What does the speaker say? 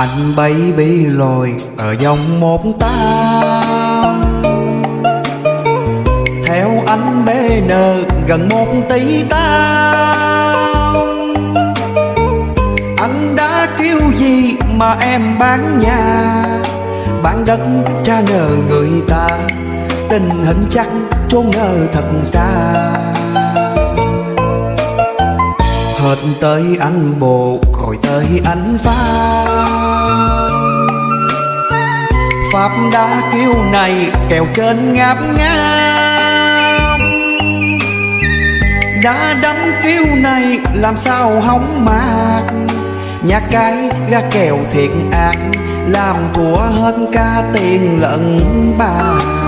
Anh bay baby lồi ở dòng một tao Theo anh bê nờ gần một tỷ tao Anh đã kêu gì mà em bán nhà? Bán đất cha nợ người ta, Tình hình chắc chốn nơi thật xa. Hết tới anh bộ rồi tới anh pha. Pháp đã kêu này, kèo trên ngáp ngáp. Đã đắm kêu này, làm sao hóng mạc. Nhà cái ra kèo thiệt ác, Làm của hết ca tiền lẫn bạc.